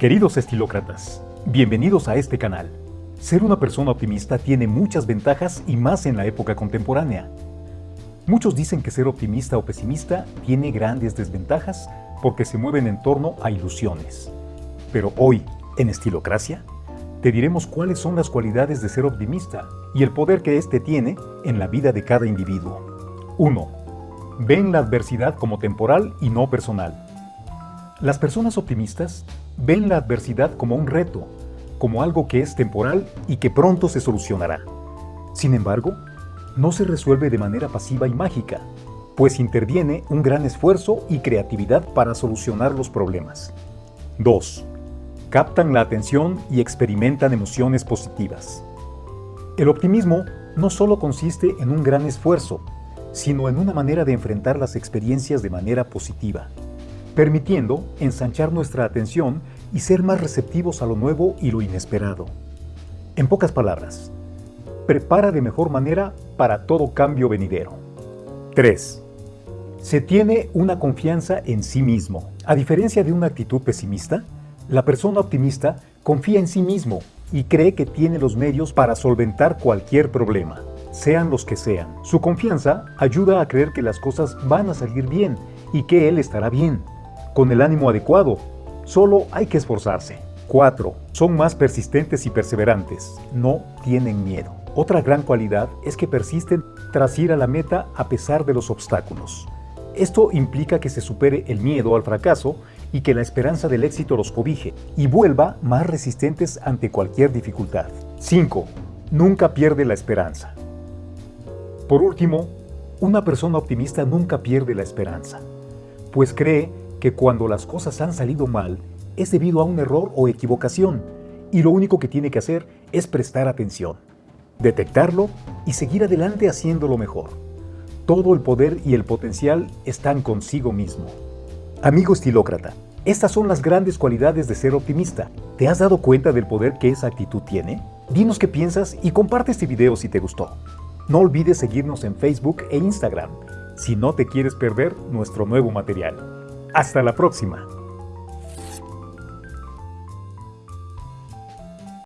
Queridos estilócratas, bienvenidos a este canal. Ser una persona optimista tiene muchas ventajas y más en la época contemporánea. Muchos dicen que ser optimista o pesimista tiene grandes desventajas porque se mueven en torno a ilusiones. Pero hoy, en Estilocracia, te diremos cuáles son las cualidades de ser optimista y el poder que éste tiene en la vida de cada individuo. 1. Ven la adversidad como temporal y no personal. Las personas optimistas ven la adversidad como un reto, como algo que es temporal y que pronto se solucionará. Sin embargo, no se resuelve de manera pasiva y mágica, pues interviene un gran esfuerzo y creatividad para solucionar los problemas. 2. Captan la atención y experimentan emociones positivas. El optimismo no solo consiste en un gran esfuerzo, sino en una manera de enfrentar las experiencias de manera positiva permitiendo ensanchar nuestra atención y ser más receptivos a lo nuevo y lo inesperado. En pocas palabras, prepara de mejor manera para todo cambio venidero. 3. Se tiene una confianza en sí mismo. A diferencia de una actitud pesimista, la persona optimista confía en sí mismo y cree que tiene los medios para solventar cualquier problema, sean los que sean. Su confianza ayuda a creer que las cosas van a salir bien y que él estará bien con el ánimo adecuado. Solo hay que esforzarse. 4. Son más persistentes y perseverantes. No tienen miedo. Otra gran cualidad es que persisten tras ir a la meta a pesar de los obstáculos. Esto implica que se supere el miedo al fracaso y que la esperanza del éxito los cobije y vuelva más resistentes ante cualquier dificultad. 5. Nunca pierde la esperanza. Por último, una persona optimista nunca pierde la esperanza, pues cree que cuando las cosas han salido mal es debido a un error o equivocación y lo único que tiene que hacer es prestar atención, detectarlo y seguir adelante haciéndolo mejor. Todo el poder y el potencial están consigo mismo. Amigo estilócrata, estas son las grandes cualidades de ser optimista. ¿Te has dado cuenta del poder que esa actitud tiene? Dinos qué piensas y comparte este video si te gustó. No olvides seguirnos en Facebook e Instagram si no te quieres perder nuestro nuevo material. Hasta la próxima.